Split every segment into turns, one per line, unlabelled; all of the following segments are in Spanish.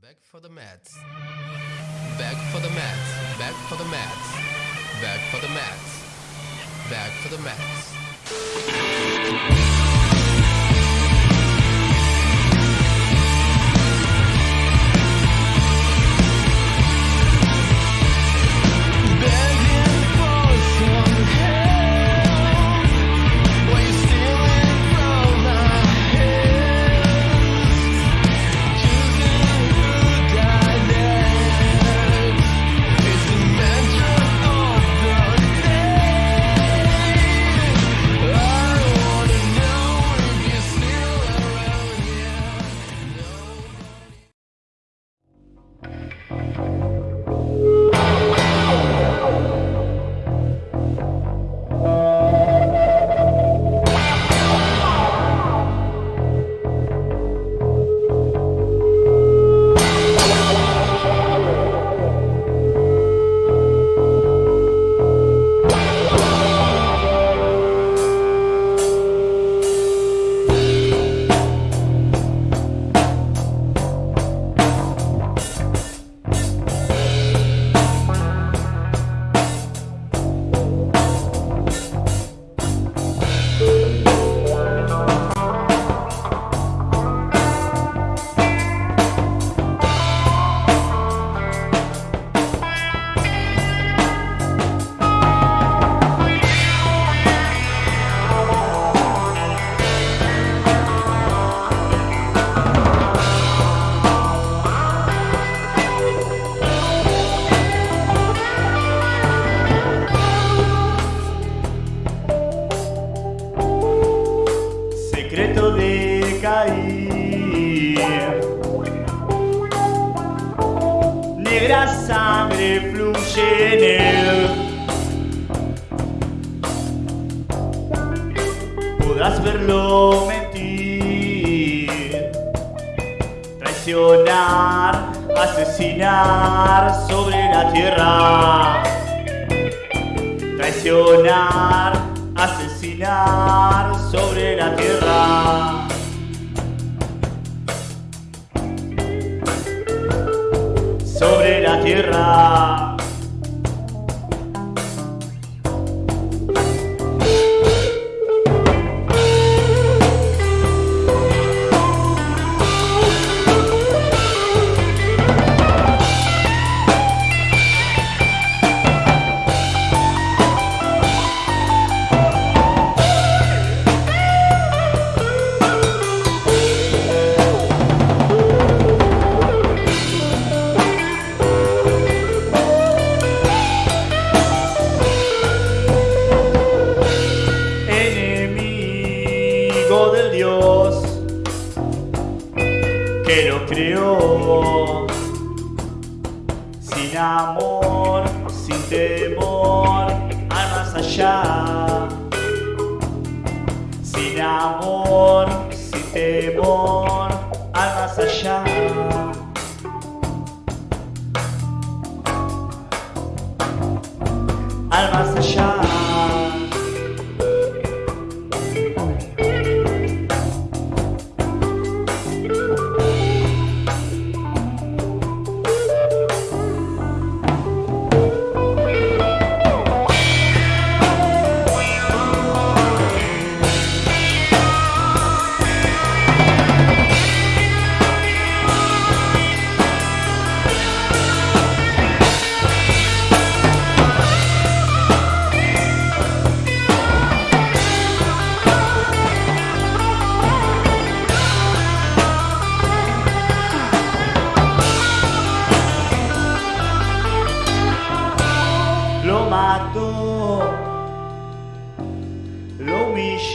Back for the mats. Back for the mats. Back for the mats. Back for the mats. Back for the mats.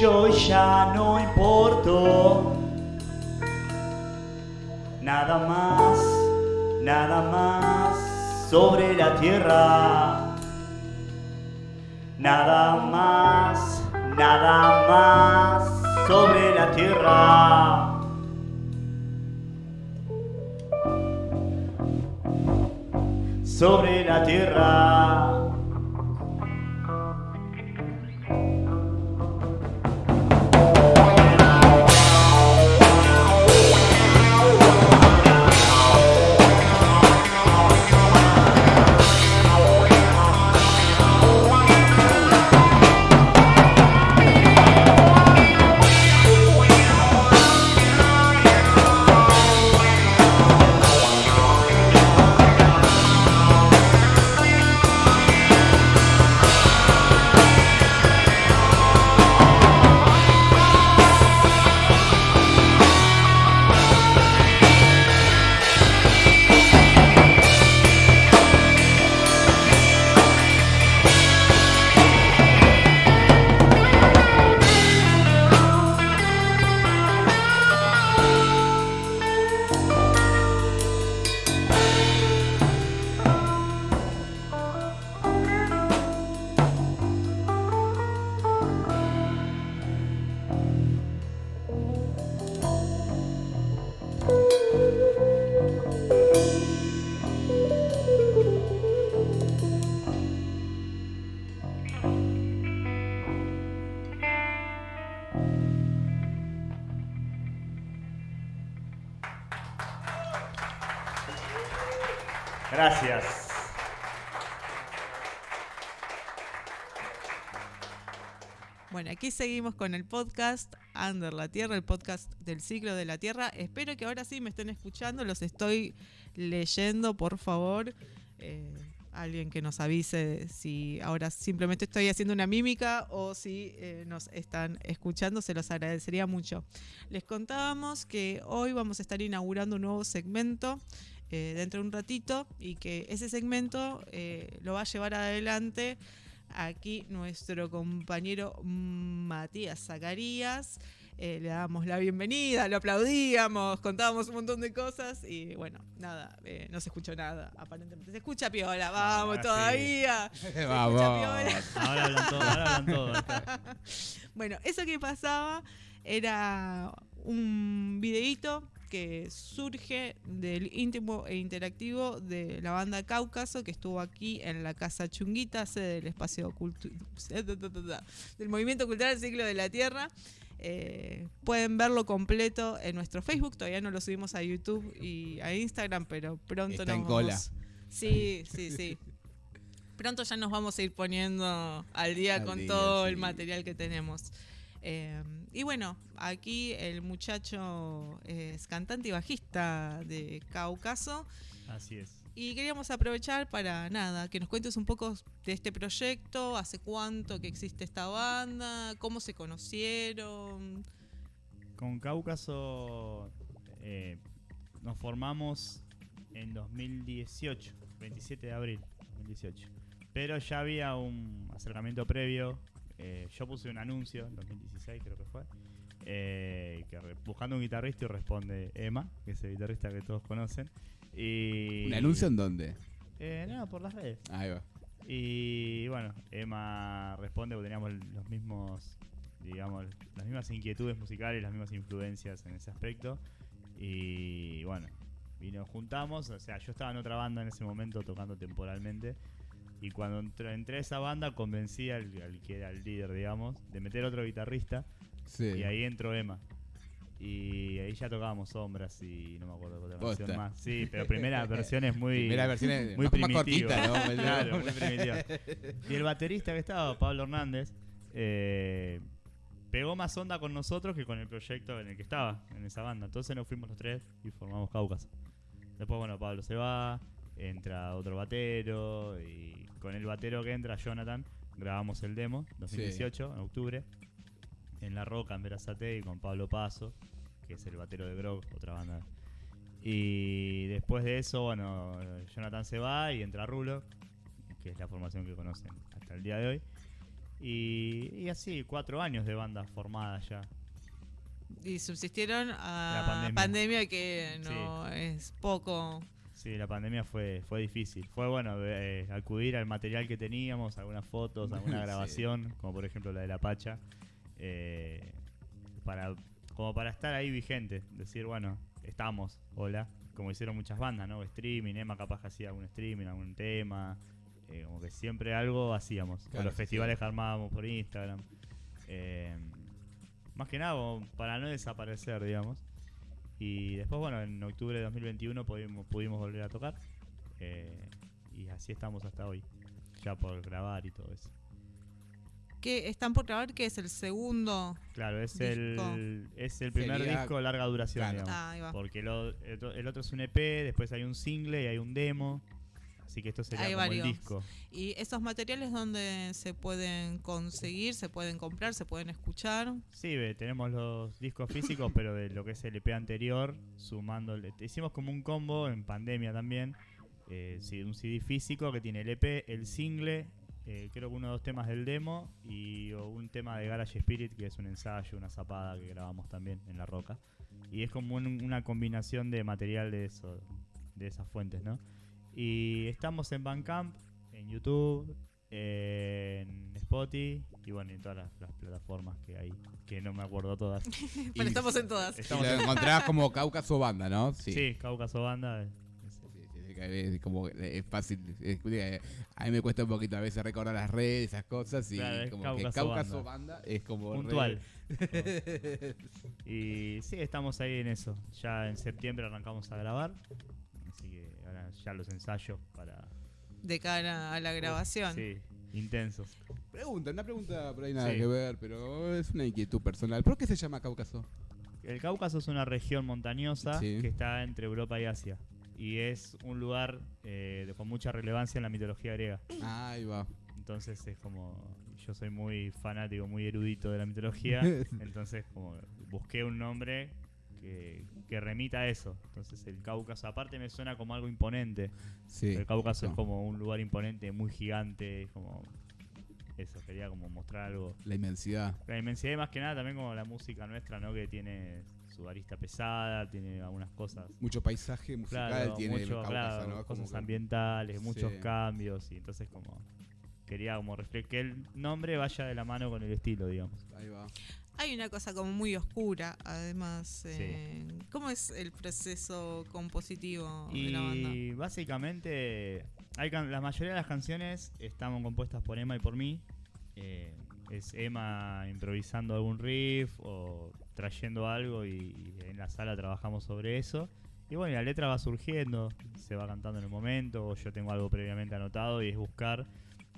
Lo humilló y ya no importó. Nada más, nada más sobre la tierra. Nada más, nada más sobre la tierra. Sobre la tierra.
Aquí seguimos con el podcast Under la Tierra, el podcast del ciclo de la Tierra. Espero que ahora sí me estén escuchando, los estoy leyendo, por favor. Eh, alguien que nos avise si ahora simplemente estoy haciendo una mímica o si eh, nos están escuchando, se los agradecería mucho. Les contábamos que hoy vamos a estar inaugurando un nuevo segmento eh, dentro de un ratito y que ese segmento lo va a llevar adelante aquí nuestro compañero Matías Zacarías. Eh, le damos la bienvenida, lo aplaudíamos, contábamos un montón de cosas y bueno, nada, eh, no se escuchó nada, aparentemente. Se escucha piola, vamos
ahora sí.
todavía. Se escucha
Vamos.
piola.
Ahora hablan todo, ahora hablan todo. acá.
Bueno, eso que pasaba era un videíto que surge del íntimo e interactivo de la banda Cáucaso que estuvo aquí en la Casa Chunguita, sede del espacio cultu- del Movimiento Cultural del Ciclo de la Tierra. Eh, pueden verlo completo en nuestro Facebook, todavía no lo subimos a YouTube y a Instagram, pero pronto
Está
nos
en cola.
vamos- Sí, sí, sí. Pronto ya nos vamos a ir poniendo al día
Al
con
día,
todo el material que tenemos. Eh, y bueno, aquí el muchacho es cantante y bajista de Cáucaso.
Así es.
Y queríamos aprovechar para nada, que nos cuentes un poco de este proyecto, hace cuánto que existe esta banda, cómo se conocieron.
Con Cáucaso eh, nos formamos en 2018, 27 de abril 2018. Pero ya había un acercamiento previo. Eh, yo puse un anuncio en 2016, creo que fue. eh, que re- buscando un guitarrista y responde Emma, que es el guitarrista que todos conocen. Y,
¿Un anuncio en dónde?
Eh, no, por las redes.
Ahí va.
Y bueno, Emma responde porque teníamos los mismos, digamos, las mismas inquietudes musicales, las mismas influencias en ese aspecto. Y bueno, y nos juntamos, o sea, yo estaba en otra banda en ese momento tocando temporalmente. Y cuando entré, entré a esa banda convencí al, al que era el líder, digamos, de meter otro guitarrista.
Sí.
Y ahí entró Emma. Y ahí ya tocábamos sombras y no me acuerdo qué otra
Posta.
canción más. Sí, pero primera versión es muy...
Primera versión es
muy
más, más
primitiva.
cortita, ¿no?
Claro, muy primitiva. Y el baterista que estaba, Pablo Hernández, eh, pegó más onda con nosotros que con el proyecto en el que estaba, en esa banda. Entonces nos fuimos los tres y formamos Cáucaso. Después, bueno, Pablo se va, entra otro batero y con el batero que entra, Jonathan, grabamos el demo 2018, en octubre, en La Roca, en Verazate y con Pablo Paso, que es el batero de Grog, otra banda. Y después de eso, bueno, Jonathan se va y entra Rulo, que es la formación que conocen hasta el día de hoy. Y, y así, cuatro años de banda formada ya.
Y subsistieron a
La pandemia.
pandemia. que no es poco.
Sí, la pandemia fue, fue difícil. Fue bueno eh, acudir al material que teníamos, algunas fotos, alguna
Sí.
grabación, como por ejemplo la de la Pacha, eh, para, como para estar ahí vigente. Decir, bueno, estamos, hola. Como hicieron muchas bandas, ¿no? Streaming, Emma capaz que hacía algún streaming, algún tema. eh, como que siempre algo hacíamos.
Claro,
los
sí,
festivales que armábamos por Instagram. Eh, más que nada para no desaparecer, digamos. Y después, bueno, en octubre de 2021 pudimos, pudimos volver a tocar. eh, y así estamos hasta hoy. Ya por grabar y todo eso.
que están por grabar que es el segundo.
Claro, es
Disco.
el es el primer
Sería-
disco de larga duración,
claro.
digamos.
Ah, ahí va.
Porque lo- el, otro- el otro es un EP, después hay un single y hay un demo. Así que esto sería
Hay
como
varios.
el disco.
¿Y esos materiales donde se pueden conseguir, se pueden comprar, se pueden escuchar?
Sí, tenemos los discos físicos, pero de lo que es el EP anterior, sumándole. Hicimos como un combo en pandemia también. eh, un CD físico que tiene el EP, el single, eh, creo que uno o dos temas del demo y un tema de Garage Spirit, que es un ensayo, una zapada que grabamos también en La Roca. Y es como un- una combinación de material de eso, de esas fuentes, ¿no? Y estamos en Bandcamp, en YouTube, en Spotify y bueno, en todas las, las plataformas que hay, que no me acuerdo todas.
Pero estamos en todas.
Y
Estamos
lo
en-
encontrabas como Cáucaso Banda, ¿no?
Sí, Cáucaso Banda. es-
Sí, que Es como es fácil. es- eh, a mí me cuesta un poquito a veces recordar las redes, esas cosas. Y
Claro,
como
Cáucaso
que Cáucaso
Banda.
Banda. es como. re-
puntual. y sí, estamos ahí en eso. Ya en septiembre arrancamos a grabar. Ya los ensayos para...
De cara a la grabación.
Sí, intensos.
Pregunta, una pregunta por ahí nada
Sí.
que ver, pero es una inquietud personal. ¿Por qué se llama Cáucaso?
El Cáucaso es una región montañosa
Sí.
que está entre Europa y Asia. Y es un lugar eh, con mucha relevancia en la mitología griega.
Ahí va.
Entonces es como. Yo soy muy fanático, muy erudito de la mitología. entonces, como busqué un nombre que, que remita a eso. Entonces, el Cáucaso, aparte, me suena como algo imponente.
Sí.
el Cáucaso es
no,
como un lugar imponente, muy gigante. Como. Eso, quería como mostrar algo.
La inmensidad.
La inmensidad y más que nada también como la música nuestra, ¿no? Que tiene su arista pesada, tiene algunas cosas.
Mucho paisaje musical
Claro,
tiene el
mucho,
Cáucaso,
claro,
¿no? Como
cosas
que-
ambientales, muchos
Sí.
cambios y entonces como quería como que el nombre vaya de la mano con el estilo, digamos.
Ahí va.
Hay una cosa como muy oscura, además. eh, ¿Cómo es el proceso compositivo de la banda?
Y básicamente hay la mayoría de las canciones están compuestas por Emma y por mí. Eh, es Emma improvisando algún riff o trayendo algo y, y en la sala trabajamos sobre eso. Y bueno, y la letra va surgiendo, se va cantando en el momento, o yo tengo algo previamente anotado y es buscar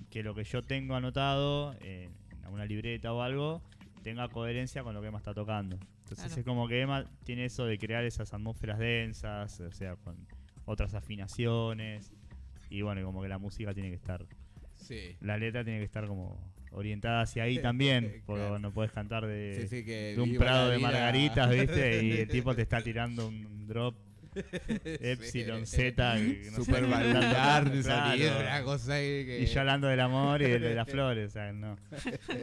que lo que yo tengo anotado en en una libreta o algo tenga coherencia con lo que Emma está tocando. Entonces
Claro.
es como que Emma tiene eso de crear esas atmósferas densas, o sea, con otras afinaciones. Y bueno, como que la música tiene que estar,
Sí.
la letra tiene que estar como orientada hacia ahí también, porque
Claro.
no puedes cantar de,
Sí, sí, que
de un prado de margaritas, ¿viste? Y el tipo te está tirando un drop Epsilon Z. no
Super
qué
valvular,
tanto-
sonido,
claro.
una cosa ahí que...
Y yo hablando del amor y de, de las flores, o sea, no.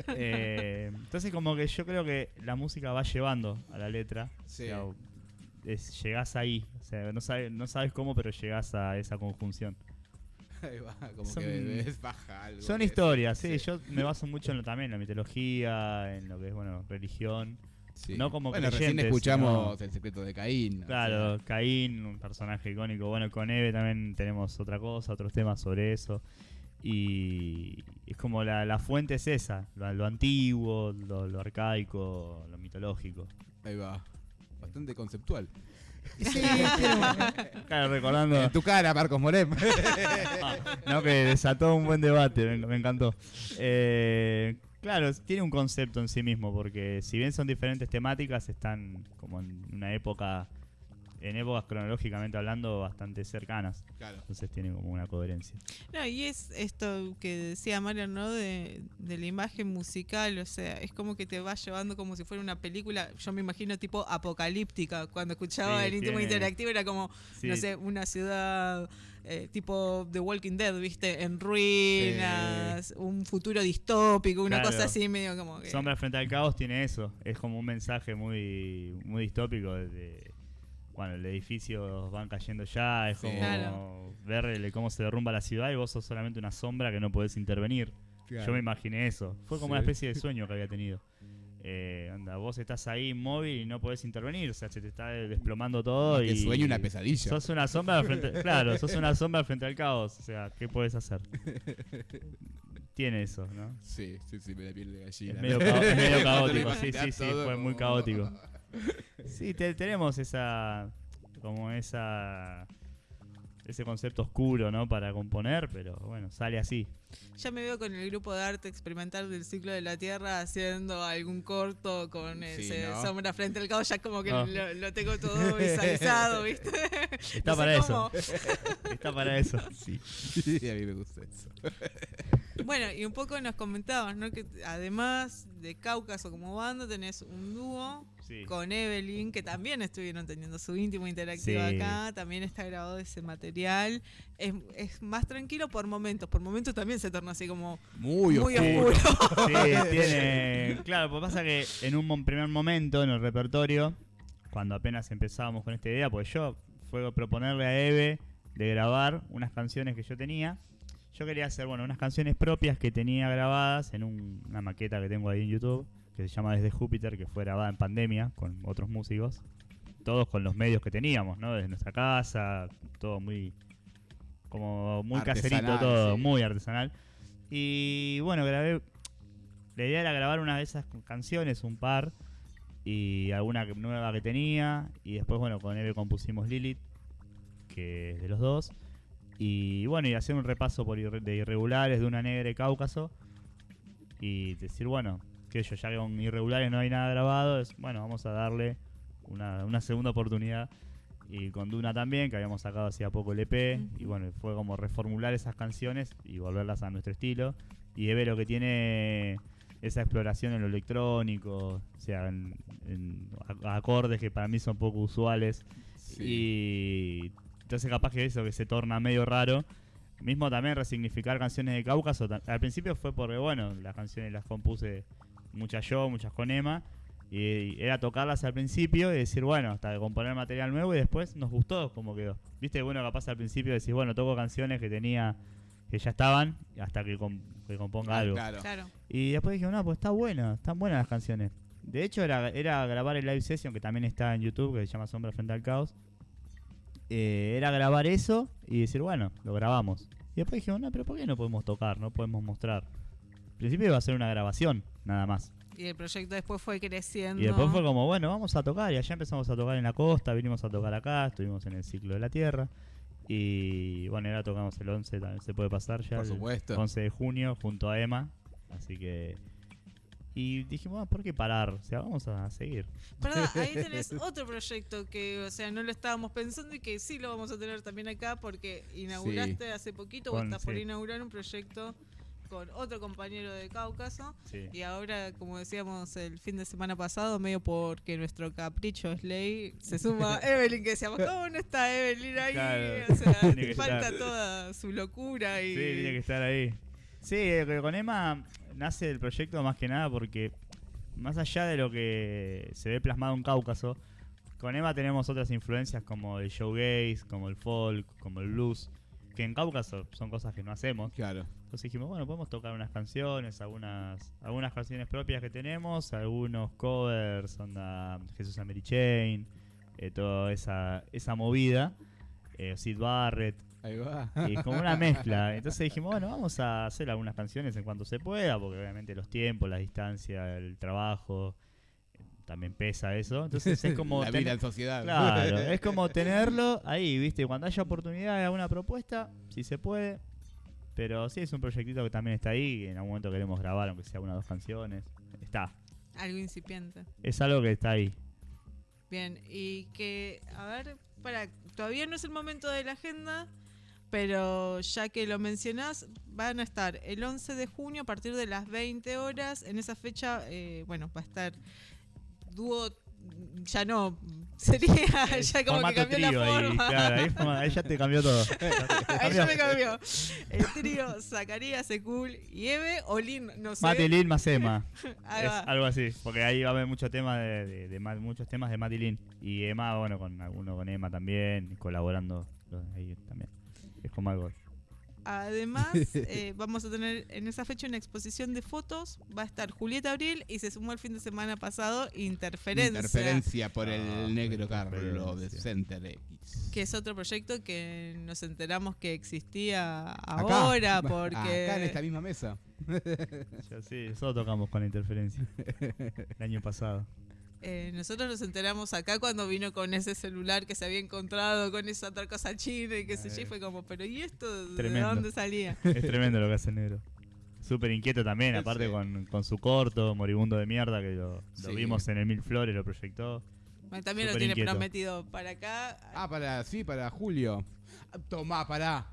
Eh, entonces como que yo creo que la música va llevando a la letra.
Sí.
O sea, es- llegás ahí, o sea, no sabes, no sabes cómo, pero llegás a esa conjunción.
Ahí va, como
Son-
que ves baja algo.
Son
que-
historias, sí, yo me baso mucho en lo, también en la mitología, en lo que es, bueno, religión.
Sí.
no como
Bueno, recién escuchamos El secreto de Caín. o
Claro,
sea,
Caín, un personaje icónico. Bueno, con Eve también tenemos otra cosa, otros temas sobre eso. Y es como la, la fuente es esa, lo, lo antiguo, lo, lo arcaico, lo mitológico.
ahí va. Bastante conceptual.
Claro, recordando
En tu cara, Marcos Morem.
No, que desató un buen debate, me, me encantó. Eh, claro, tiene un concepto en sí mismo, porque si bien son diferentes temáticas, están como en una época, en épocas cronológicamente hablando, bastante cercanas.
claro.
Entonces tiene como una coherencia.
No, y es esto que decía Mario, ¿no? De, de la imagen musical, o sea, es como que te va llevando como si fuera una película, yo me imagino tipo apocalíptica, cuando escuchaba
Sí,
el íntimo
tiene-
interactivo era como,
Sí,
no sé, una ciudad eh, tipo The Walking Dead, ¿viste? En ruinas, un futuro distópico, una
Claro.
cosa así medio como que...
Sombra frente al caos tiene eso. Es como un mensaje muy, muy distópico de, bueno, el edificio van cayendo ya, es
Sí.
como
Claro.
ver cómo se derrumba la ciudad y vos sos solamente una sombra que no podés intervenir. Yo me imaginé eso. Fue como
Sí.
una especie de sueño que había tenido. Eh, anda, vos estás ahí inmóvil y no podés intervenir, o sea, se te está desplomando todo
Que
y
sueño una pesadilla.
Sos una sombra frente, claro, sos una sombra frente al caos, o sea, ¿qué puedes hacer? Tiene eso, ¿no?
Sí, sí, sí, me da piel de gallina.
Es medio, es medio
Te
caótico, sí, sí, sí, fue muy caótico. Sí, te- tenemos esa, como esa, ese concepto oscuro, ¿no? Para componer, pero bueno, sale así.
Ya me veo con el grupo de arte experimental del ciclo de la Tierra haciendo algún corto con
Sí,
ese
¿no?
sombra frente al caos, ya como que
Ah.
lo, lo tengo todo visualizado, ¿viste?
Está
No
para eso, está para eso.
Sí, sí, a mí me gusta eso.
Bueno, y un poco nos comentabas, ¿no? Que además de Cáucaso como banda, tenés un dúo
Sí.
con Evelyn, que también estuvieron teniendo su íntimo interactivo
Sí.
acá, también está grabado ese material. Es, es más tranquilo por momentos, por momentos también se torna así como
Muy,
muy
oscuro.
oscuro.
Sí, tiene. Claro, pues pasa que en un primer momento en el repertorio, cuando apenas empezábamos con esta idea, pues yo fue proponerle a Eve de grabar unas canciones que yo tenía. Yo quería hacer, bueno, unas canciones propias que tenía grabadas en un- una maqueta que tengo ahí en YouTube, que se llama Desde Júpiter, que fue grabada en pandemia con otros músicos. Todos con los medios que teníamos, ¿no? Desde nuestra casa, todo muy. Como muy caserito, todo,
sí.
muy artesanal. Y bueno, grabé la idea era grabar una de esas canciones, un par, y alguna nueva que tenía. Y después, bueno, con Eve compusimos Lilith, que es de los dos. Y bueno, y hacer un repaso por irre- de irregulares de una negra y Cáucaso. Y decir, bueno, que yo ya con irregulares no hay nada grabado, es bueno, vamos a darle una, una segunda oportunidad. Y con Duna también, que habíamos sacado hacía poco el EP. Y bueno, fue como reformular esas canciones y volverlas a nuestro estilo. Y Eve lo que tiene esa exploración en lo electrónico, o sea, en, acordes que para mí son poco usuales.
Sí.
Y entonces capaz que eso que se torna medio raro. Mismo también resignificar canciones de Cáucaso. Al principio fue porque, bueno, las canciones las compuse muchas yo, muchas con Emma. Y era tocarlas al principio y decir, bueno, hasta de componer material nuevo y después nos gustó como quedó. Viste, bueno, capaz al principio decís, bueno, toco canciones que tenía, que ya estaban, hasta que, com- que componga
Ah,
algo.
claro.
Claro.
Y después dije, no, pues está buena, están buenas las canciones. De hecho, era, era grabar el live session que también está en YouTube, que se llama Sombra Frente al Caos. Eh, era grabar eso y decir, bueno, lo grabamos. Y después dije, no, pero ¿por qué no podemos tocar? No podemos mostrar. Al principio iba a ser una grabación, nada más.
Y el proyecto después fue creciendo.
Y después fue como, bueno, vamos a tocar. Y allá empezamos a tocar en la costa, vinimos a tocar acá, estuvimos en el ciclo de la Tierra. Y bueno, ahora tocamos el 11, también se puede pasar ya.
Por
el
supuesto.
11 de junio junto a Emma. Así que. Y dijimos, ah, ¿por qué parar? O sea, vamos a seguir.
Perdón, ahí tenés otro proyecto que, o sea, no lo estábamos pensando y que sí lo vamos a tener también acá porque inauguraste hace poquito o estás por inaugurar un proyecto con otro compañero de Cáucaso.
Sí.
Y ahora, como decíamos el fin de semana pasado, medio porque nuestro capricho es ley, se suma Evelyn, que decíamos, ¿cómo no está Evelyn ahí?
Claro,
O sea, falta
estar.
toda su locura y...
Sí, tiene que estar ahí. Sí, eh, con Emma nace el proyecto más que nada porque, más allá de lo que se ve plasmado en Cáucaso, con Emma tenemos otras influencias como el showgaze, como el folk, como el blues, que en Cáucaso son cosas que no hacemos.
Claro.
Entonces dijimos, bueno, podemos tocar unas canciones, algunas algunas canciones propias que tenemos, algunos covers, onda Jesús and Mary Chain, eh, toda esa, esa movida, eh, Sid Barrett,
Ahí va.
y como una mezcla. Entonces dijimos, bueno, vamos a hacer algunas canciones en cuanto se pueda, porque obviamente los tiempos, la distancia, el trabajo, también pesa eso. Entonces es como...
la en sociedad.
Claro, es como tenerlo ahí, ¿viste? Cuando haya oportunidad de alguna propuesta, si se puede. Pero sí, es un proyectito que también está ahí. En algún momento queremos grabar, aunque sea una o dos canciones. Está.
Algo incipiente.
Es algo que está ahí.
Bien, y que, a ver, para, todavía no es el momento de la agenda, pero ya que lo mencionás, van a estar el 11 de junio a partir de las 20 horas. En esa fecha, eh, bueno, va a estar dúo, ya no, sería ya como que cambió la
trío ahí,
forma.
claro, ahí, forma- ahí ya te cambió todo.
Ahí ya me cambió. El trío Zacarías, Secul y Eve, o Lin, no sé.
Mati Lin más Emma. Es algo así. Porque ahí va a haber mucho tema de, de- de Ma- muchos temas de Mati Lin. Y Emma, bueno, con alguno con Emma también, colaborando ahí también. Es como algo.
Además, eh, vamos a tener en esa fecha una exposición de fotos. Va a estar Julieta Abril y se sumó el fin de semana pasado Interferencia,
Interferencia por el
Ah,
negro Carlos de. Center X.
que es otro proyecto que nos enteramos que existía
Acá.
ahora
Acá
porque
en esta misma mesa.
Ya sí, nosotros tocamos con la interferencia. El año pasado.
Eh, nosotros nos enteramos acá cuando vino con ese celular que se había encontrado con esa otra cosa china y qué sé yo, fue como, pero ¿y esto de dónde salía?
Es tremendo lo que hace el negro. Súper inquieto también, aparte
Sí.
con, con su corto, moribundo de mierda, que lo, lo
Sí.
vimos en el Mil Flores, lo proyectó.
También lo tiene
inquieto.
prometido para acá.
Ah, para, sí, para Julio. Tomá, pará.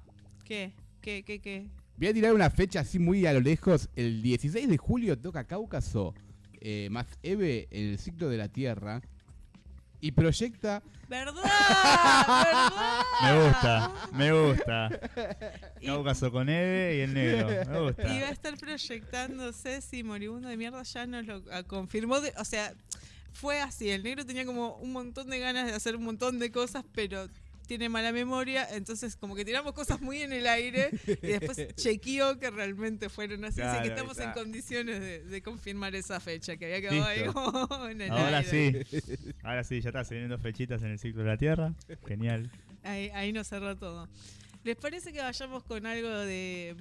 ¿Qué? ¿Qué? ¿Qué? ¿Qué?
Voy a tirar una fecha así muy a lo lejos. El 16 de julio toca Cáucaso, eh, más Eve en el ciclo de la Tierra. Y proyecta.
¿Verdad? ¿Verdad?
Me gusta, me gusta.
Y-
Cáucaso con Eve y el negro. Me gusta.
Y va a estar proyectándose si Moribundo de Mierda ya nos lo ah, confirmó. de- o sea, fue así. El negro tenía como un montón de ganas de hacer un montón de cosas, pero tiene mala memoria. Entonces, como que tiramos cosas muy en el aire y después chequeó que realmente fueron así. así que
Claro,
estamos en condiciones de, de confirmar esa fecha que había quedado ahí como en el
Ahora
aire.
sí. Ahora sí, ya está, dos fechitas en el ciclo de la Tierra. Genial.
Ahí, ahí nos cerró todo. ¿Les parece que vayamos con algo de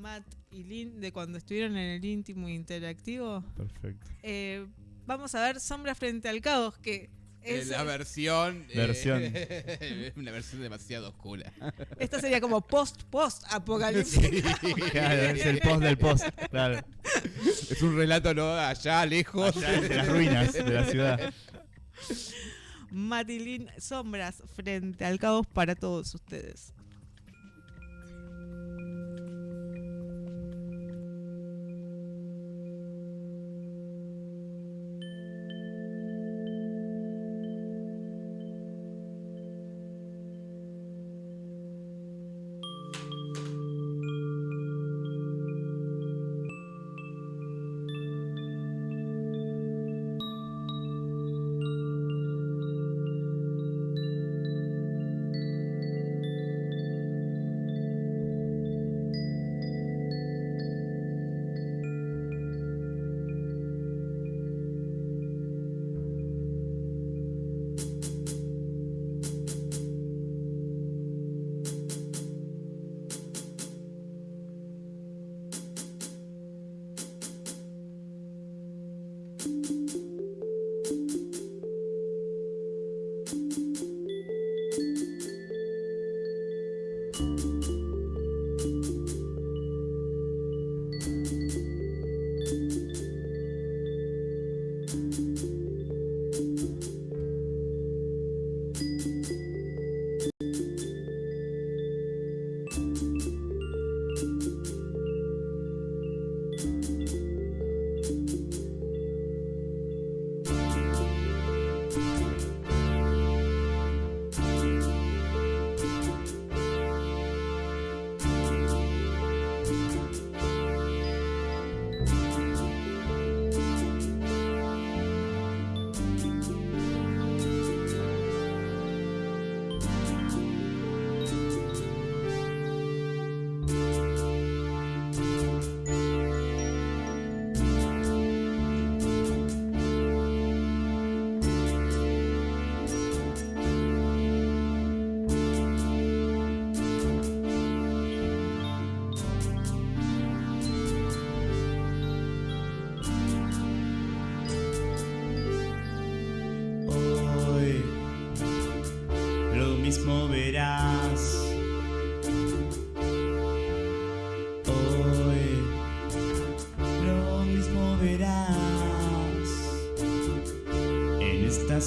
Matt y Lynn de cuando estuvieron en el íntimo interactivo?
Perfecto.
Eh, vamos a ver Sombra frente al caos, que Es-
la versión. eh,
Versión.
una versión demasiado oscura.
Esta sería como post-post apocalíptica.
Claro, es el post del post. Claro.
es un relato, ¿no? Allá, lejos.
Allá entre las ruinas de la ciudad.
Matilín, sombras frente al caos para todos ustedes.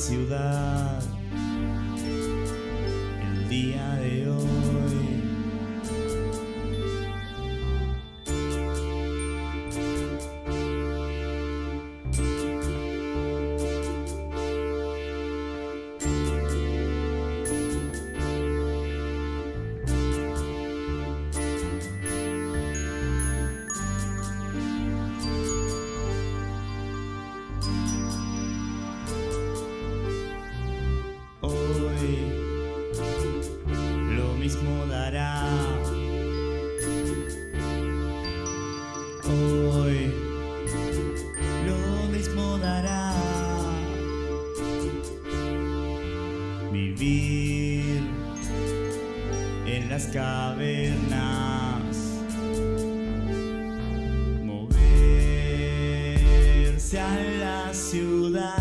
Ciudad cavernas. Moverse a la ciudad.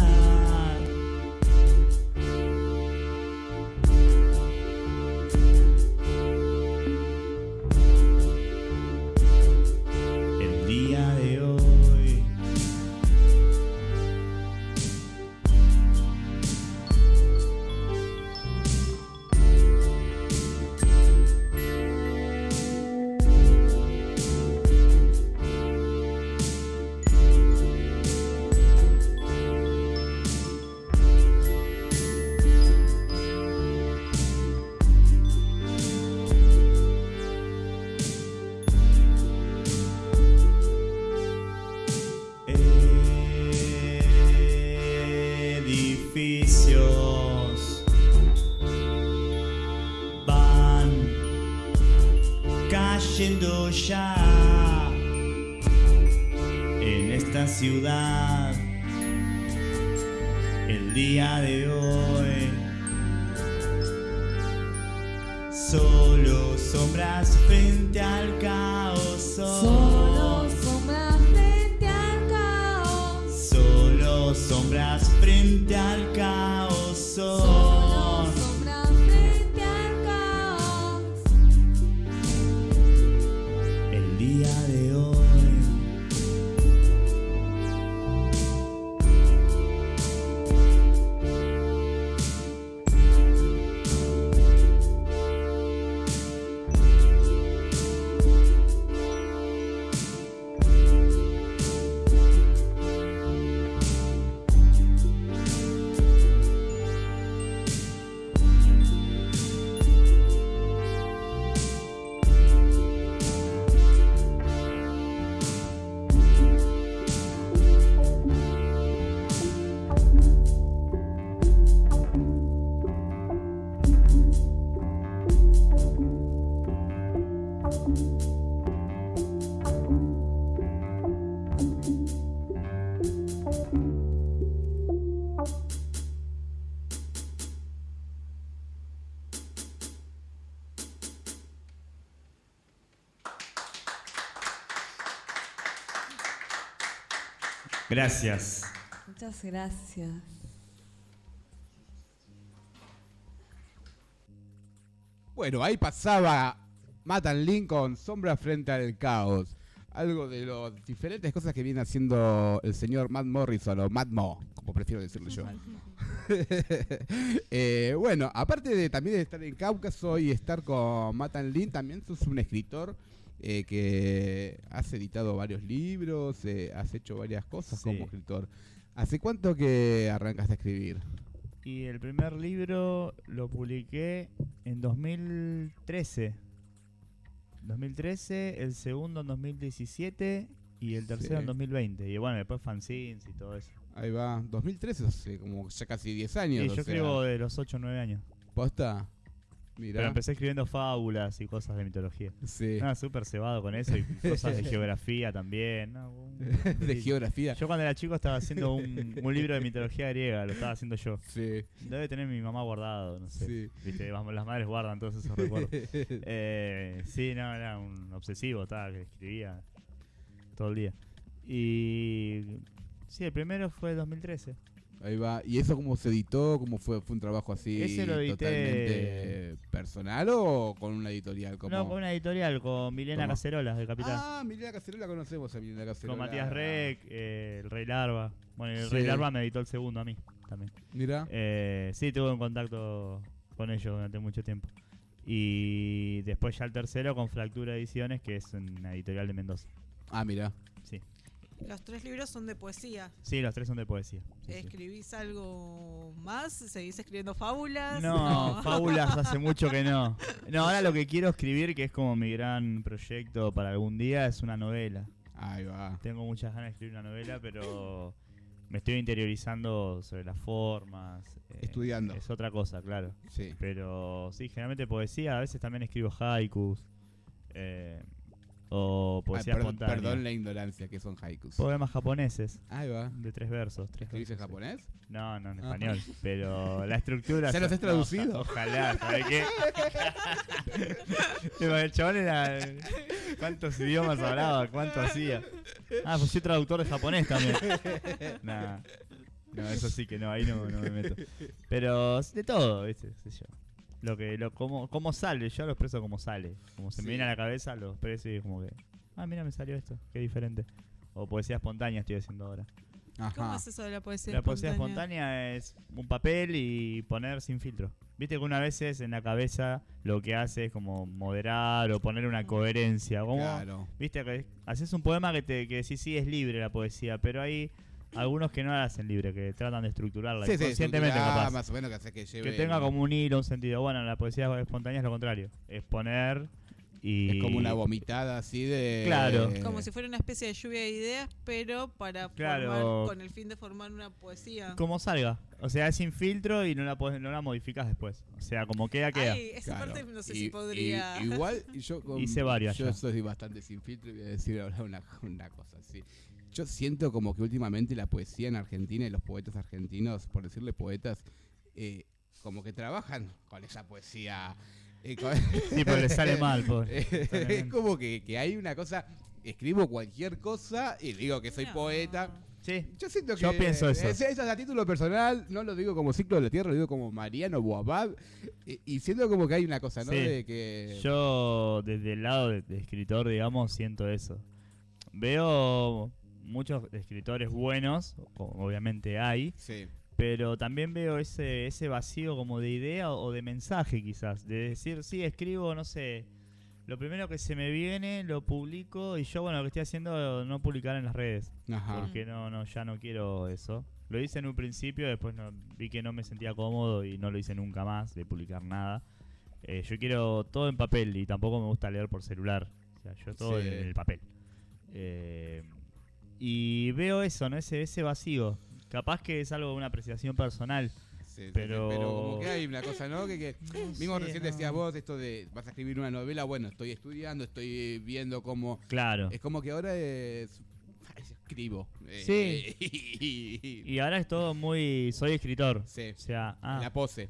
Cayendo ya en esta ciudad el día de hoy. Solo sombras frente al caos.
Solo sombras frente al caos.
Solo sombras frente al caos. Gracias.
Muchas gracias.
Bueno, ahí pasaba Matan Lincoln, Sombra frente al caos. Algo de las diferentes cosas que viene haciendo el señor Matt Morrison o Matt Mo, como prefiero decirlo yo. Eh, bueno, aparte de también de estar en Cáucaso y estar con Matan Lin, también sos un escritor eh, que has editado varios libros, eh, has hecho varias cosas
Sí.
como escritor. ¿Hace cuánto que arrancaste a escribir?
Y el primer libro lo publiqué en 2013. 2013, el segundo en 2017 y el tercero
Sí.
en 2020. Y bueno, después fanzines y todo eso.
Ahí va, 2013, hace como ya casi 10 años.
Sí, yo
sea,
escribo de los 8 o 9 años.
¿Posta? Mirá.
Pero empecé escribiendo fábulas y cosas de mitología.
Sí.
Nada, súper cebado con eso y cosas de geografía también. ¿no? Un-
de geografía.
Yo cuando era chico estaba haciendo un, un libro de mitología griega, lo estaba haciendo yo.
Sí,
Debe tener mi mamá guardado, no sé.
sí.
Viste, las madres guardan todos esos recuerdos. Eh, sí, no, era un obsesivo, estaba que escribía todo el día. Y sí, el primero fue 2013.
Ahí va. ¿Y eso cómo se editó? ¿Cómo fue? ¿Fue un trabajo así
Ese lo edité-
totalmente personal o con una editorial? Como...
No, con una editorial, con Milena
¿Cómo?
Cacerolas de Capital.
Ah, Milena Cacerola conocemos a Milena Cacerola.
con Matías Rec, eh, el Rey Larva. Bueno, el
Sí.
Rey Larva me editó el segundo a mí también.
Mira.
Eh, sí, tuve un contacto con ellos durante mucho tiempo. Y después ya el tercero con Fractura Ediciones, que es una editorial de Mendoza.
Ah, mira.
Los tres libros son de poesía.
sí los tres son de poesía. Sí, sí.
¿Escribís algo más? ¿Seguís escribiendo fábulas?
No, fábulas hace mucho que no. No, ahora lo que quiero escribir, que es como mi gran proyecto para algún día, es una novela.
Ahí va.
Tengo muchas ganas de escribir una novela, pero me estoy interiorizando sobre las formas. eh,
Estudiando.
Es otra cosa, claro.
Sí.
Pero sí, generalmente poesía, a veces también escribo haikus. eh, o poesía
perdón,
espontánea.
perdón la ignorancia, que son haikus.
Poemas japoneses,
Ahí va.
de tres versos. Tres
¿Escribís en
versos, sí.
japonés?
No, no, en
Ah.
español. Pero la estructura.
¿Ya los has traducido?
no, ojalá, ¿sabes qué? El chabón era. ¿Cuántos idiomas hablaba? ¿Cuánto hacía? Ah, pues soy traductor de japonés también. Nah. No, eso sí que no, ahí no, no me meto. Pero de todo, ¿viste? Qué sé yo. Lo que, lo, cómo, cómo sale, yo lo expreso como sale. Como se
Sí.
me viene a la cabeza, lo expreso y es como que. Ah, mira, me salió esto, qué diferente. O poesía espontánea estoy haciendo ahora.
¿Cómo es eso de la poesía
La poesía
espontánea?
espontánea es un papel y poner sin filtro. Viste que una vez es en la cabeza lo que hace es como moderar o poner una coherencia. Como,
Claro.
Viste que haces un poema que te que sí, sí es libre la poesía, pero hay algunos que no la hacen libre, que tratan de estructurarla
Sí, sí,
inconscientemente
estructurá,
capaz.
más o menos que hace que lleve...
Que tenga como un hilo, un sentido. Bueno, la poesía espontánea es lo contrario. Es poner y...
Es como una vomitada así de...
Claro.
Como si fuera una especie de lluvia de ideas, pero para
Claro.
formar, con el fin de formar una poesía.
Como salga. O sea, es sin filtro y no la, podés- no la modificas después. O sea, como queda, queda.
Ay, esa
Claro.
parte no sé
Y-
si podría.
y- igual yo con-
Hice varias
Yo
ya.
soy bastante sin filtro y voy a decir ahora una, una cosa así. Yo siento como que últimamente la poesía en Argentina y los poetas argentinos, por decirle poetas, eh, como que trabajan con esa poesía. eh, con-
Sí, pero le sale mal, pobre.
Es como que, que hay una cosa, escribo cualquier cosa y digo que soy
No.
poeta.
Sí.
Yo siento que.
Yo pienso eso.
Eso es a título personal, no lo digo como ciclo de la tierra, lo digo como Mariano Boabab. Y, y siento como que hay una cosa, ¿no?
Sí.
De que.
Yo, desde el lado de, de escritor, digamos, siento eso. Veo muchos escritores buenos, obviamente hay,
Sí.
pero también veo ese, ese vacío como de idea o, de mensaje quizás, de decir, sí, escribo, no sé, lo primero que se me viene, lo publico y yo, bueno, lo que estoy haciendo no publicar en las redes,
Ajá.
porque no, no, ya no quiero eso. Lo hice en un principio, después no, vi que no me sentía cómodo y no lo hice nunca más, de publicar nada. Eh, yo quiero todo en papel y tampoco me gusta leer por celular. O sea, yo todo
Sí.
en el papel. Eh, y veo eso, ¿no? Ese, ese vacío. Capaz que es algo de una apreciación personal.
Sí, sí,
Pero-
pero como que hay una cosa, ¿no? Que, que
No
mismo
sé,
recién
no.
decías vos esto de vas a escribir una novela, bueno, estoy estudiando, estoy viendo cómo
Claro.
es como que ahora es escribo. eh,
Sí.
y,
ahora es todo muy... Soy escritor.
sí,
O sea, ah,
la pose.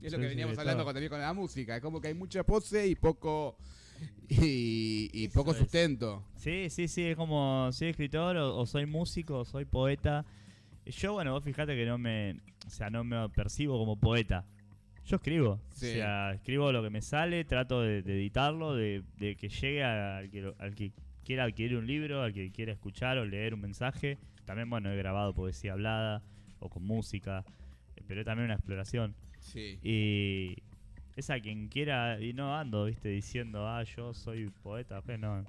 Es lo que veníamos hablando con, también con la música, es como que hay mucha pose y poco y, poco
es.
sustento.
Sí, sí, sí, es como soy escritor o, o soy músico o soy poeta. Yo, bueno, vos fijate que no me, o sea, no me percibo como poeta. Yo escribo,
Sí.
o sea, escribo lo que me sale, trato de, de editarlo, de, de que llegue al que, al que quiera adquirir un libro, al que quiera escuchar o leer un mensaje. También, bueno, he grabado poesía hablada o con música, eh, pero es también una exploración.
Sí.
Y es a quien quiera, y no ando, viste, diciendo, ah, yo soy poeta, pues no.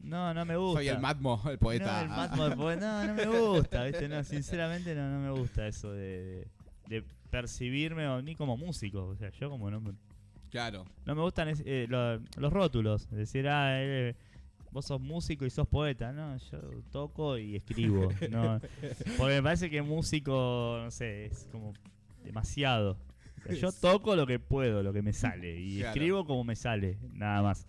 No, no me gusta.
Soy el Matmo, el poeta.
No, el Matmo poeta, no, no me gusta, ¿viste? No, sinceramente no, no me gusta eso de, de percibirme ni como músico. O sea, yo como no me,
Claro.
no me gustan es- eh, lo- los rótulos. Decir, ah, eh, vos sos músico y sos poeta. No, yo toco y escribo. No, porque me parece que músico, no sé, es como demasiado. O sea, yo toco lo que puedo, lo que me sale. Y
Claro.
escribo como me sale, nada más.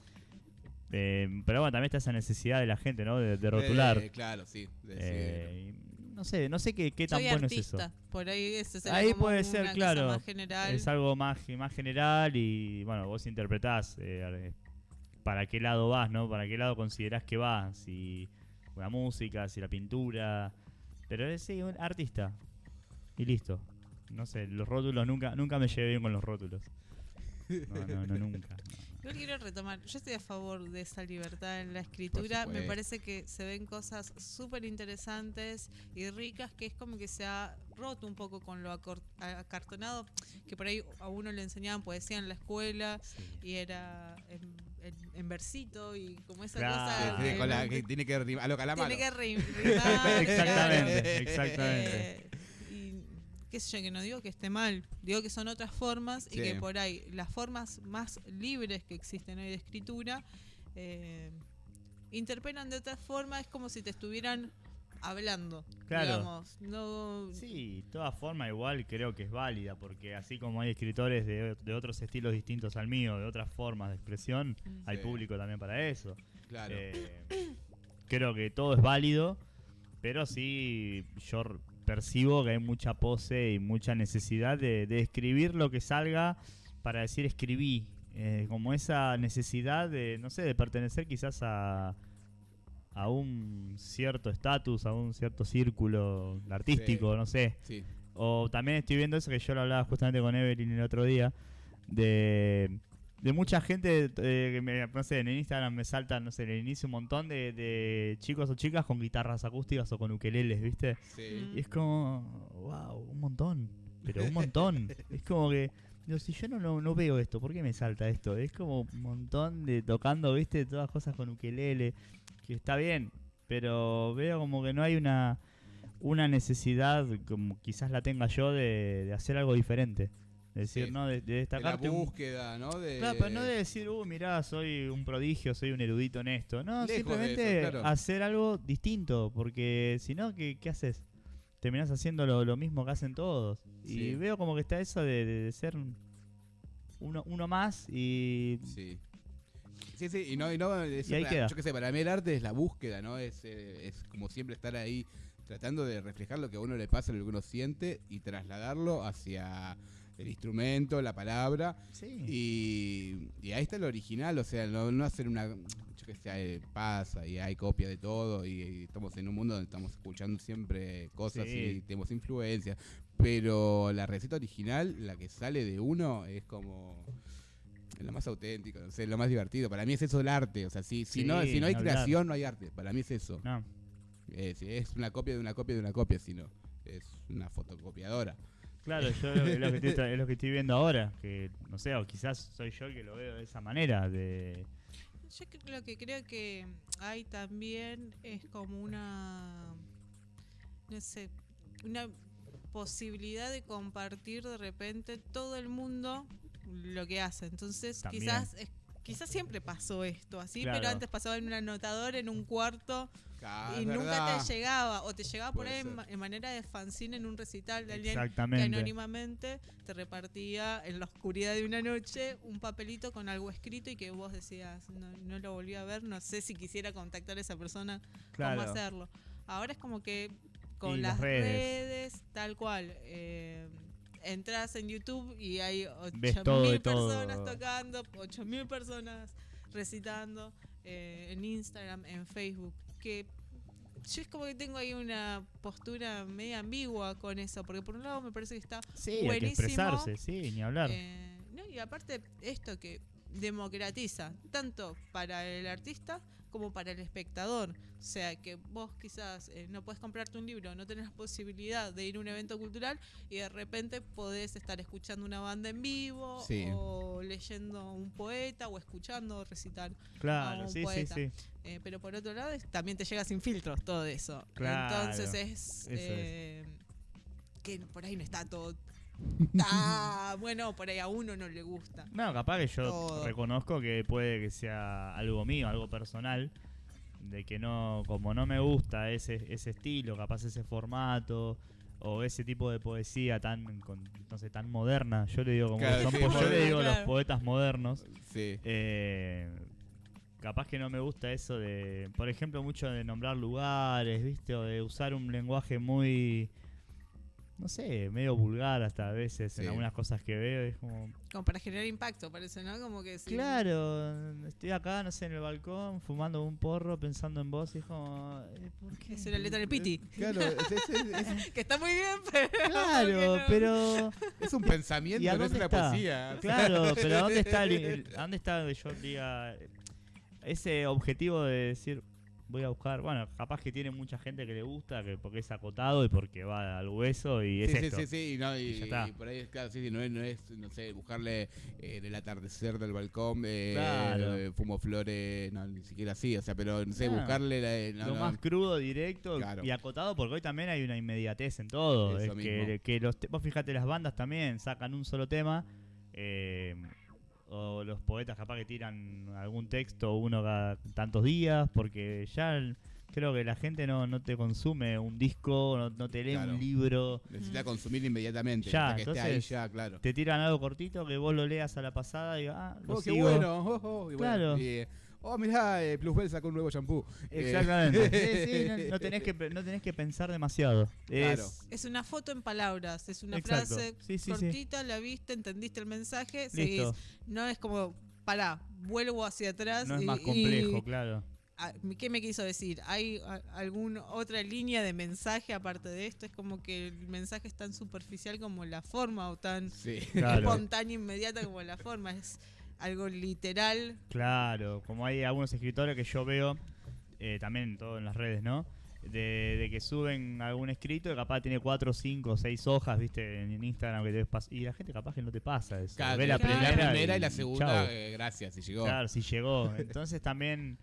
Eh, pero bueno, también está esa necesidad de la gente, ¿no? De, de rotular.
Eh, claro, sí. de
Eh, no sé, no sé qué, qué tan
Soy
bueno
artista.
es eso.
Por ahí ese será
Ahí
como
puede ser,
una cosa
claro.
más general.
Es algo más, más general y bueno, vos interpretás eh, para qué lado vas, ¿no? Para qué lado considerás que vas, si la música, si la pintura, pero es sí, un artista y listo. No sé, los rótulos nunca nunca me llevé bien con los rótulos. No, no, no nunca.
Yo quiero retomar, yo estoy a favor de esa libertad en la escritura, me parece que se ven cosas súper interesantes y ricas que es como que se ha roto un poco con lo acor- acartonado, que por ahí a uno le enseñaban poesía en la escuela y era en, en- en versito y como esa
Claro.
cosa
Sí, sí,
de
con la-
no-
que tiene que rimar a lo calamaro.
tiene que rim- rimar,
Exactamente, exactamente.
Eh, qué sé yo, que no digo que esté mal, digo que son otras formas y que por ahí las formas más libres que existen hoy de escritura eh, interpelan de otra forma, es como si te estuvieran hablando,
Claro.
digamos. No,
Sí, toda forma igual creo que es válida, porque así como hay escritores de, de otros estilos distintos al mío, de otras formas de expresión,
Mm.
hay público también para eso.
Claro.
Eh, creo que todo es válido, pero sí yo percibo que hay mucha pose y mucha necesidad de, de escribir lo que salga para decir escribí. Eh, como esa necesidad de, no sé, de pertenecer quizás a, a un cierto estatus, a un cierto círculo artístico,
Sí.
no sé.
Sí.
O también estoy viendo eso que yo lo hablaba justamente con Evelyn el otro día, de, de mucha gente, eh, que me, no sé, en Instagram me saltan, no sé, en el inicio un montón de, de chicos o chicas con guitarras acústicas o con ukeleles, ¿viste?
Sí.
Y es como, wow, un montón, pero un montón. es como que, digo, si yo no, no, no veo esto, ¿por qué me salta esto? Es como un montón de tocando, ¿viste? Todas cosas con ukelele, que está bien, pero veo como que no hay una una necesidad, como quizás la tenga yo, de, de hacer algo diferente. Es decir,
Sí.
¿no? De, de
De la
destacarte un-
búsqueda, ¿no? De...
Claro, pero no de decir, uh, mirá, soy un prodigio, soy un erudito en esto. No,
Lejos
simplemente
eso, claro.
hacer algo distinto, porque si no, ¿qué, qué haces? Terminás haciendo lo, lo mismo que hacen todos.
Sí.
Y veo como que está eso de, ser un- uno, uno más y...
Sí. Sí, sí, y no, y no es
Y ahí queda.
yo qué sé, para mí el arte es la búsqueda, ¿no? Es, eh, es como siempre estar ahí tratando de reflejar lo que a uno le pasa, lo que uno siente y trasladarlo hacia el instrumento, la palabra.
Sí.
Y, y ahí está lo original, o sea, no, no hacer una, yo que se pasa y hay copia de todo y, y estamos en un mundo donde estamos escuchando siempre cosas
Sí.
y tenemos influencias. Pero la receta original, la que sale de uno, es como lo más auténtico, no sé, lo más divertido. Para mí es eso el arte. O sea, si, si,
Sí,
no, si no hay
hablar.
creación, no hay arte. Para mí es eso.
No.
Es, es una copia de una copia de una copia, si no. Es una fotocopiadora.
Claro, yo lo, es lo que estoy, es lo que estoy viendo ahora, que no sé, o quizás soy yo el que lo veo de esa manera, de
Yo lo que creo que hay también es como una, no sé, una posibilidad de compartir de repente todo el mundo lo que hace. Entonces,
También.
quizás es- quizás siempre pasó esto así,
Claro.
pero antes pasaba en un anotador, en un cuarto, y nunca
verdad.
te llegaba, o te llegaba por ahí en, manera de fanzine en un recital de alguien que anónimamente te repartía en la oscuridad de una noche un papelito con algo escrito y que vos decías, no, no lo volví a ver, no sé si quisiera contactar a esa persona,
Claro.
cómo hacerlo. Ahora es como que con las
las
redes.
redes.
tal cual, eh, entras en YouTube y hay
Ves todo de
8.000
todo.
personas tocando, 8.000 personas recitando, eh, en Instagram, en Facebook, que yo es como que tengo ahí una postura media ambigua con eso, porque por un lado me parece que está
Sí, hay que
buenísimo,
expresarse, sí, ni hablar.
eh, no, y aparte esto que democratiza tanto para el artista como para el espectador. O sea, que vos quizás eh, no puedes comprarte un libro, no tenés la posibilidad de ir a un evento cultural y de repente podés estar escuchando una banda en vivo
Sí.
o leyendo un poeta o escuchando recitar.
claro,
un
sí, sí,
poeta.
sí.
Eh, pero por otro lado es- también te llega sin filtros todo eso.
Claro,
Entonces es,
eso es.
eh, que por ahí no está todo tan bueno, por ahí a uno no le gusta.
No, capaz que yo
Todo.
reconozco que puede que sea algo mío, algo personal, de que no, como no me gusta ese, ese estilo, capaz ese formato o ese tipo de poesía tan, con- no sé, tan moderna. Yo le digo como
Claro,
son
sí,
yo le digo los poetas modernos.
Sí.
Eh, capaz que no me gusta eso de, por ejemplo, mucho de nombrar lugares, ¿viste? O de usar un lenguaje muy, no sé, medio vulgar hasta a veces en algunas cosas que veo. Es como,
Como para generar impacto, parece, ¿no? Como que sí.
claro, estoy acá, no sé, en el balcón, fumando un porro, pensando en vos y es como, eh, ¿por qué?
Es una letra del Piti.
Claro, es, es- es-
Que está muy bien, pero.
Claro,
no.
pero...
es un pensamiento,
¿Y a
no es una
está?
poesía.
Claro, pero ¿a dónde está, el, dónde está que yo diga ese objetivo de decir voy a buscar, bueno, capaz que tiene mucha gente que le gusta, que porque es acotado y porque va al hueso y es
sí, sí,
esto.
sí, sí, y, no, y,
Y ya está.
y por ahí, claro, sí, sí, no es, no es, no sé, buscarle eh, en el atardecer del balcón, eh,
Claro.
eh, fumo flores, no, ni siquiera así, o sea, pero no sé,
No.
buscarle la, eh, no,
lo más crudo, directo
Claro.
y acotado, porque hoy también hay una inmediatez en todo.
Eso
es que,
mismo.
que los vos fíjate, las bandas también sacan un solo tema. eh, o los poetas capaz que tiran algún texto uno cada tantos días, porque ya el- creo que la gente no, no te consume un disco, no, no te lee
Claro.
un libro.
necesita consumir inmediatamente,
Ya,
sea, que esté ahí
entonces,
ya, claro.
Te tiran algo cortito que vos lo leas a la pasada y ah, lo
Oh, qué bueno, oh, oh, y bueno,
Claro.
y, eh, oh, mirá, eh, Plusbel sacó un nuevo shampoo. Eh,
Exactamente. Sí, sí, no, no tenés que, no tenés que pensar demasiado.
Claro.
Es,
Es una foto en palabras, es una
Exacto.
frase
Sí, sí, sí.
cortita, la viste, entendiste el mensaje, seguís.
listo.
No es como, pará, vuelvo hacia atrás.
No es
y-
más
y-
complejo, claro.
¿Qué me quiso decir? ¿Hay alguna otra línea de mensaje aparte de esto? Es como que el mensaje es tan superficial como la forma o tan
Sí.
Claro.
espontánea, inmediata como la forma. Es algo literal.
Claro, como hay algunos escritores que yo veo, eh, también todo en las redes, ¿no? De, de que suben algún escrito y capaz tiene cuatro, cinco, seis hojas, viste, en Instagram que te pas- y la gente capaz que no te pasa eso.
Claro,
Ve la
Claro.
primera,
y la
y
segunda,
chau.
eh, gracias, si llegó.
Claro, si llegó. Entonces también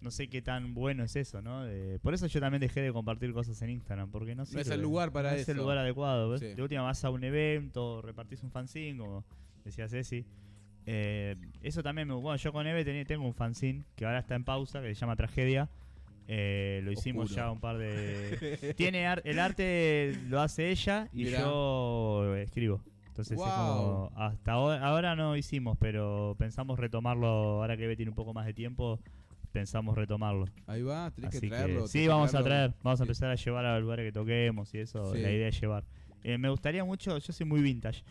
no sé qué tan bueno es eso, ¿no? De- por eso yo también dejé de compartir cosas en Instagram, porque no,
No es el lugar para
no es el
eso.
lugar adecuado. ¿ves?
Sí.
De última vas a un evento, repartís un fanzine, como decía Ceci. Eh, eso también me Bueno, yo con Eve tengo un fanzine que ahora está en pausa, que se llama Tragedia. Eh, lo hicimos
Oscuro.
ya un par de... Tiene ar- el arte lo hace ella y
Mirá.
yo escribo. Entonces es como, hasta ahora, ahora no hicimos, pero pensamos retomarlo, ahora que Eve tiene un poco más de tiempo, pensamos retomarlo.
Ahí va, tenés
Así
que traerlo.
sí, vamos a traer, vamos a empezar a llevar a lugares que toquemos y eso,
Sí.
la idea es llevar. Eh, me gustaría mucho, yo soy muy vintage,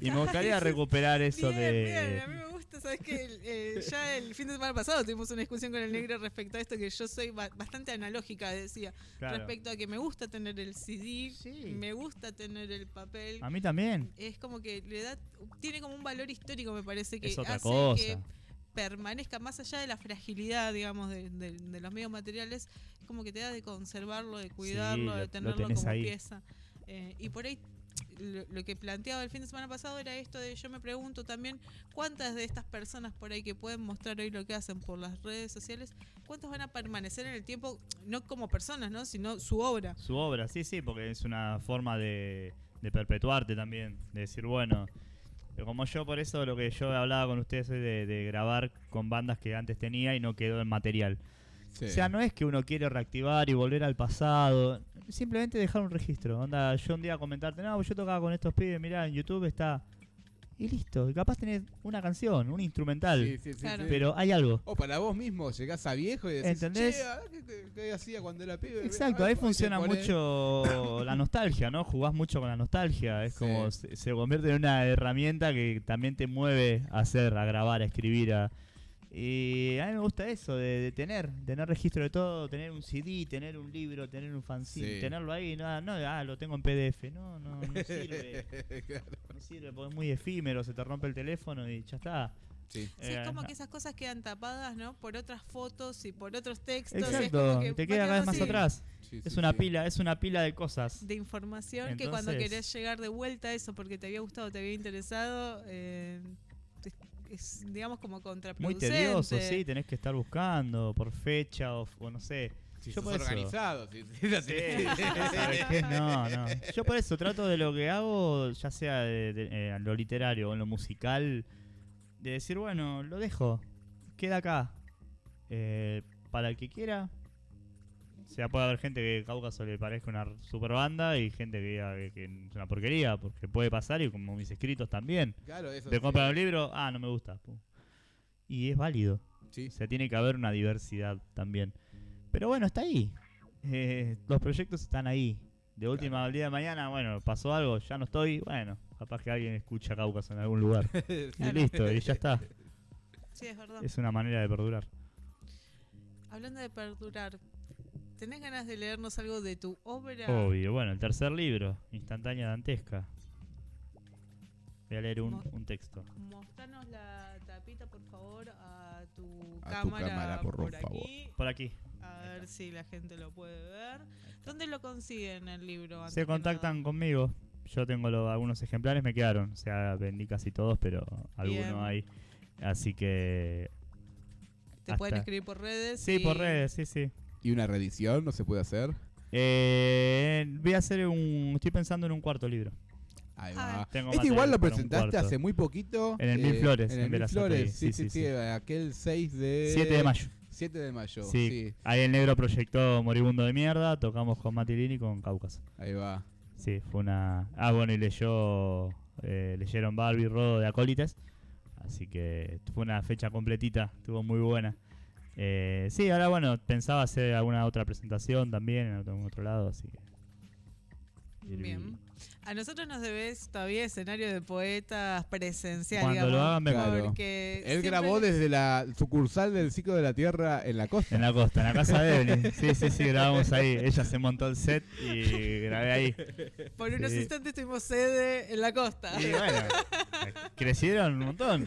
Y me gustaría recuperar eso
bien,
de...
bien, a mí me gusta, sabes que ya el fin de semana pasado tuvimos una discusión con el negro respecto a esto que yo soy ba- bastante analógica, decía,
Claro.
respecto a que me gusta tener el CD,
Sí.
me gusta tener el papel.
A mí también.
Es como que le da, tiene como un valor histórico, me parece que
Es otra
hace
cosa.
que permanezca más allá de la fragilidad, digamos, de, de- de los medios materiales, es como que te da de conservarlo, de cuidarlo,
lo-
de
lo
tenerlo como
ahí.
pieza. Eh, y por ahí lo, que planteaba el fin de semana pasado era esto de yo me pregunto también cuántas de estas personas por ahí que pueden mostrar hoy lo que hacen por las redes sociales, cuántas van a permanecer en el tiempo, no como personas, ¿no? sino su obra.
Su obra, sí, sí, porque es una forma de, perpetuarte también. De decir, bueno, como yo, por eso lo que yo hablaba con ustedes es de, de grabar con bandas que antes tenía y no quedó en material.
Sí.
O sea, no es que uno quiere reactivar y volver al pasado, simplemente dejar un registro. Onda, yo un día comentarte, no, yo tocaba con estos pibes, mirá, en YouTube está. Y listo, y capaz tenés una canción, un instrumental,
Sí, sí, sí,
Claro.
sí.
pero hay algo.
O para vos mismo, llegás a viejo y decís,
¿Entendés?
"Che, ¿qué, qué- qué hacía cuando era pibe?
Exacto,
Ah,
ahí funciona mucho la nostalgia, ¿no? Jugás mucho con la nostalgia, es
Sí.
como se, se convierte en una herramienta que también te mueve a hacer, a grabar, a escribir, a... Y a mí me gusta eso, de, de tener, tener registro de todo, tener un CD, tener un libro, tener un fanzine,
Sí.
tenerlo ahí, no, no, ah, lo tengo en PDF, no, no, no sirve,
Claro.
no sirve, porque es muy efímero, se te rompe el teléfono y ya está.
Sí.
Sí,
Eh,
es como
no.
que esas cosas quedan tapadas, ¿no? Por otras fotos y por otros textos. es
Exacto,
como que
te queda cada vez más atrás.
Sí,
Es
sí,
una
sí.
pila, es una pila de cosas.
de información que cuando querés llegar de vuelta a eso porque te había gustado, te había interesado, eh, es, digamos como
Muy
contraproducente.
tedioso, sí, tenés que estar buscando por fecha o, o no sé.
Si
Yo
sos
por eso-
organizado, si, si
Sí,
tenés.
¿sabes qué? No, no. Yo por eso trato de lo que hago, ya sea de, de- eh, en lo literario o en lo musical, de decir, bueno, lo dejo, queda acá. Eh, para el que quiera. O sea, puede haber gente que Cáucaso le parezca una super banda y gente que diga que, que es una porquería, porque puede pasar y como mis escritos también.
Claro, eso
Te
sí.
compran un libro, ah, no me gusta. pum. Y es válido.
Sí.
O sea, tiene que haber una diversidad también. Pero bueno, está ahí. Eh, los proyectos están ahí. De última al día de mañana, bueno, pasó algo, ya no estoy. Bueno, capaz que alguien escucha Cáucaso en algún lugar. Y
Claro.
listo, y ya está.
Sí, es verdad.
Es una manera de perdurar.
Hablando de perdurar, ¿tenés ganas de leernos algo de tu obra?
Obvio. Bueno, el tercer libro, Instantánea Dantesca. Voy a leer un,
Mo-
un texto.
Mostranos la tapita, por favor, a tu
A tu
cámara,
por
por
favor.
aquí.
Por aquí.
A ver si la gente lo puede ver. ¿Dónde lo consiguen el libro?
Se contactan conmigo. Yo tengo lo- algunos ejemplares, me quedaron. O sea, vendí casi todos, pero
Bien.
algunos hay. Así que
Te pueden escribir por redes.
Sí,
y-
por redes, sí, sí.
¿Y una reedición no se puede hacer?
Eh, voy a hacer un. Estoy pensando en un cuarto libro.
Ahí
Ah,
va.
Tengo
Este igual lo presentaste hace muy poquito.
En el Mil Flores,
En
en
el Mil. Flores, sí,
Sí,
sí,
sí,
sí.
sí.
Aquel 6 de...
7 de mayo.
7 de mayo,
Sí.
sí.
Ahí el negro proyectó Moribundo de Mierda. Tocamos con Matilini y con Cáucaso.
Ahí va.
Sí, fue una. Ah, bueno, y leyó. eh, leyeron Barbie Rodo de Acólites. Así que fue una fecha completita. Estuvo muy buena. Eh, sí, ahora bueno, pensaba hacer alguna otra presentación también en otro lado. Así que.
Bien. A nosotros nos debes todavía escenario de poetas presencial.
Cuando
digamos,
lo hagan, vengo.
Claro.
porque
Él
siempre-
grabó desde la sucursal del ciclo de la Tierra en la costa.
En la costa, en la casa de Evelyn. Sí, sí, sí, grabamos ahí. Ella se montó el set y grabé ahí.
Por unos
Sí.
instantes tuvimos sede en la costa.
Y bueno, crecieron un montón.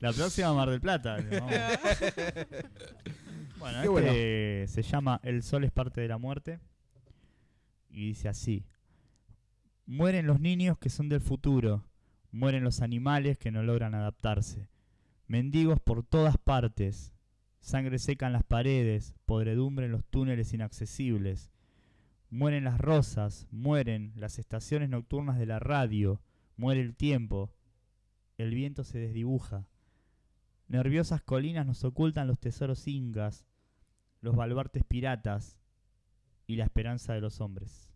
La próxima Mar del Plata. vamos. Bueno,
Qué
este se llama El sol es parte de la muerte. Y dice así. Mueren los niños que son del futuro. Mueren los animales que no logran adaptarse. Mendigos por todas partes. Sangre seca en las paredes. Podredumbre en los túneles inaccesibles. Mueren las rosas. Mueren las estaciones nocturnas de la radio. Muere el tiempo. El viento se desdibuja. Nerviosas colinas nos ocultan los tesoros incas, los baluartes piratas y la esperanza de los hombres.